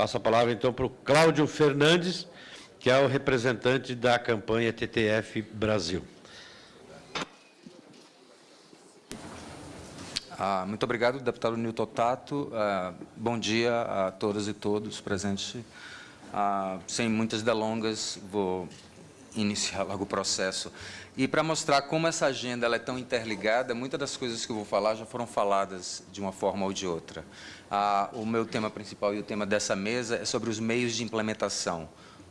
Passo a palavra, então, para o Cláudio Fernandes, que é o representante da campanha TTF Brasil. Ah, muito obrigado, deputado Nilton Tato. Ah, bom dia a todas e todos presentes. Ah, sem muitas delongas, vou iniciar logo o processo. E para mostrar como essa agenda é tão interligada, muitas das coisas que eu vou falar já foram faladas de uma forma ou de outra. Ah, o meu tema principal e o tema dessa mesa é sobre os meios de implementação.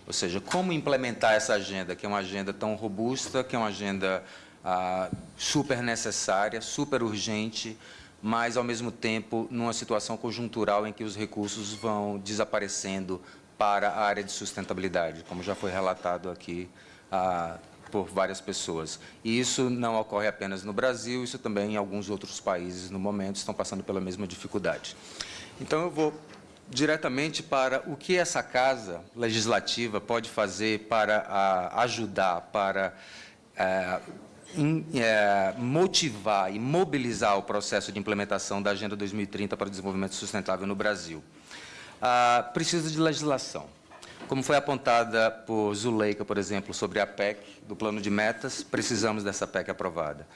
Ou seja, como implementar essa agenda, que é uma agenda tão robusta, que é uma agenda ah, super necessária, super urgente, mas, ao mesmo tempo, numa situação conjuntural em que os recursos vão desaparecendo para a área de sustentabilidade, como já foi relatado aqui ah, por várias pessoas. E isso não ocorre apenas no Brasil, isso também em alguns outros países, no momento, estão passando pela mesma dificuldade. Então, eu vou diretamente para o que essa Casa Legislativa pode fazer para ah, ajudar, para eh, em, é, motivar e mobilizar o processo de implementação da Agenda 2030 para o Desenvolvimento Sustentável no Brasil. Ah, precisa de legislação. Como foi apontada por Zuleika, por exemplo, sobre a PEC, do plano de metas, precisamos dessa PEC aprovada.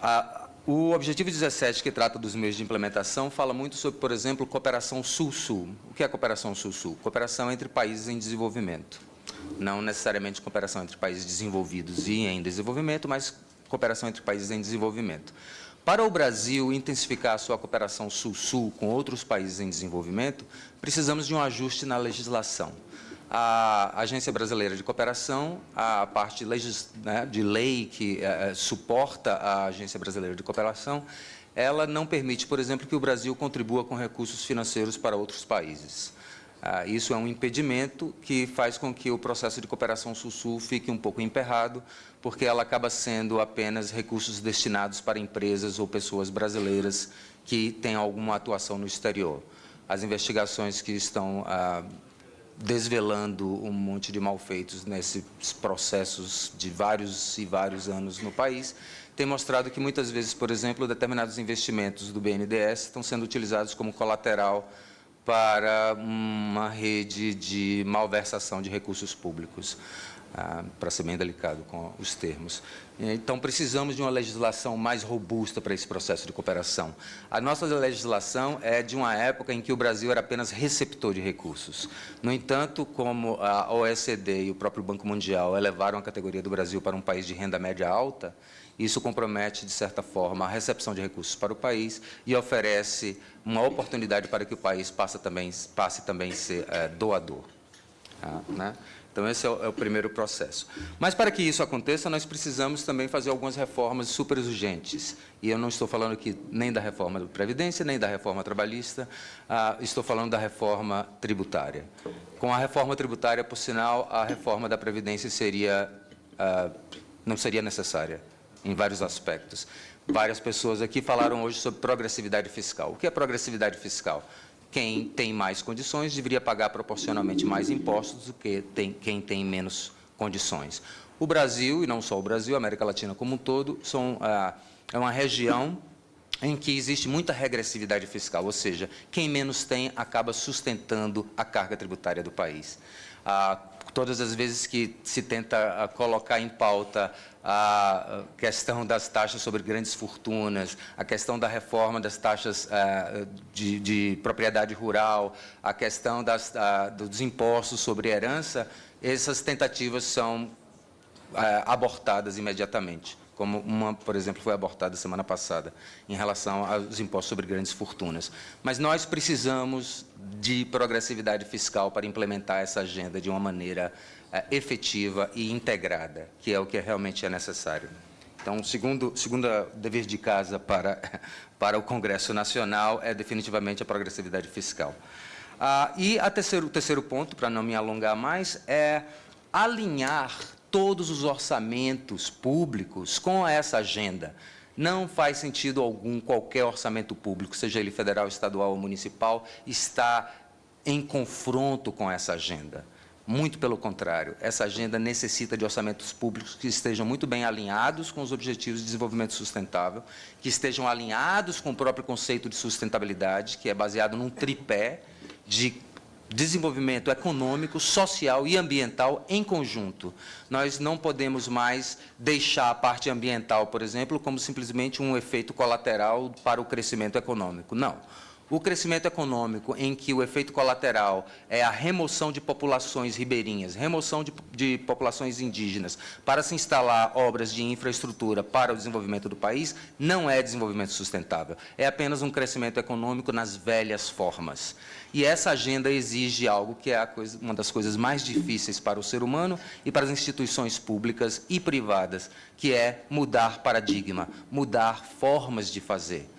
Ah, o objetivo 17, que trata dos meios de implementação, fala muito sobre, por exemplo, cooperação sul-sul. O que é cooperação sul-sul? Cooperação entre países em desenvolvimento não necessariamente cooperação entre países desenvolvidos e em desenvolvimento, mas cooperação entre países em desenvolvimento. Para o Brasil intensificar a sua cooperação sul-sul com outros países em desenvolvimento, precisamos de um ajuste na legislação. A Agência Brasileira de Cooperação, a parte né, de lei que é, suporta a Agência Brasileira de Cooperação, ela não permite, por exemplo, que o Brasil contribua com recursos financeiros para outros países. Ah, isso é um impedimento que faz com que o processo de cooperação Sul-Sul fique um pouco emperrado, porque ela acaba sendo apenas recursos destinados para empresas ou pessoas brasileiras que têm alguma atuação no exterior. As investigações que estão ah, desvelando um monte de malfeitos nesses processos de vários e vários anos no país, têm mostrado que muitas vezes, por exemplo, determinados investimentos do BNDES estão sendo utilizados como colateral para uma rede de malversação de recursos públicos, ah, para ser bem delicado com os termos. Então, precisamos de uma legislação mais robusta para esse processo de cooperação. A nossa legislação é de uma época em que o Brasil era apenas receptor de recursos. No entanto, como a OECD e o próprio Banco Mundial elevaram a categoria do Brasil para um país de renda média alta, isso compromete, de certa forma, a recepção de recursos para o país e oferece uma oportunidade para que o país passe também, passe também a ser é, doador. Tá, né? Então, esse é o, é o, primeiro processo. Mas, para que isso aconteça, nós precisamos também fazer algumas reformas super urgentes. E eu não estou falando aqui nem da reforma da Previdência, nem da reforma trabalhista, ah, estou falando da reforma tributária. Com a reforma tributária, por sinal, a reforma da Previdência seria, ah, não seria necessária em vários aspectos. Várias pessoas aqui falaram hoje sobre progressividade fiscal. O que é progressividade fiscal? Quem tem mais condições deveria pagar proporcionalmente mais impostos do que tem, quem tem menos condições. O Brasil, e não só o Brasil, a América Latina como um todo, são, ah, é uma região em que existe muita regressividade fiscal, ou seja, quem menos tem acaba sustentando a carga tributária do país. Ah, todas as vezes que se tenta ah, colocar em pauta a questão das taxas sobre grandes fortunas, a questão da reforma das taxas ah, de, de propriedade rural, a questão das, dos impostos sobre herança, essas tentativas são abortadas imediatamente como uma, por exemplo, foi abortada semana passada, em relação aos impostos sobre grandes fortunas. Mas nós precisamos de progressividade fiscal para implementar essa agenda de uma maneira é, efetiva e integrada, que é o que realmente é necessário. Então, segundo, segundo dever de casa para, para o Congresso Nacional é definitivamente a progressividade fiscal. Ah, e terceiro, o terceiro ponto, para não me alongar mais, é alinhar todos os orçamentos públicos com essa agenda. Não faz sentido algum qualquer orçamento público, seja ele federal, estadual ou municipal, estar em confronto com essa agenda. Muito pelo contrário, essa agenda necessita de orçamentos públicos que estejam muito bem alinhados com os objetivos de desenvolvimento sustentável, que estejam alinhados com o próprio conceito de sustentabilidade, que é baseado num tripé de desenvolvimento econômico, social e ambiental em conjunto. Nós não podemos mais deixar a parte ambiental, por exemplo, como simplesmente um efeito colateral para o crescimento econômico. Não. O crescimento econômico, em que o efeito colateral é a remoção de populações ribeirinhas, remoção de, de, populações indígenas, para se instalar obras de infraestrutura para o desenvolvimento do país, não é desenvolvimento sustentável. É apenas um crescimento econômico nas velhas formas. E essa agenda exige algo que é coisa, uma das coisas mais difíceis para o ser humano e para as instituições públicas e privadas, que é mudar paradigma, mudar formas de fazer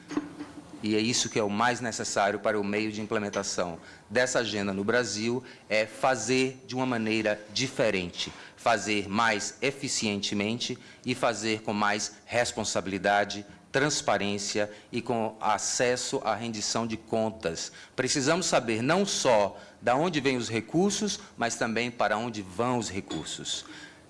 e é isso que é o mais necessário para o meio de implementação dessa agenda no Brasil, é fazer de uma maneira diferente, fazer mais eficientemente e fazer com mais responsabilidade, transparência e com acesso à rendição de contas. Precisamos saber não só de onde vêm os recursos, mas também para onde vão os recursos.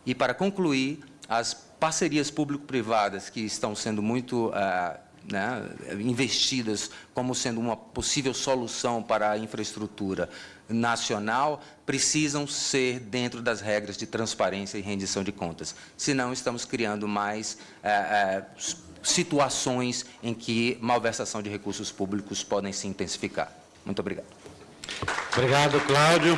E para concluir, as parcerias público-privadas que estão sendo muito uh, né, investidas como sendo uma possível solução para a infraestrutura nacional, precisam ser dentro das regras de transparência e rendição de contas. Senão, estamos criando mais é, é, situações em que malversação de recursos públicos podem se intensificar. Muito obrigado. Obrigado, Cláudio.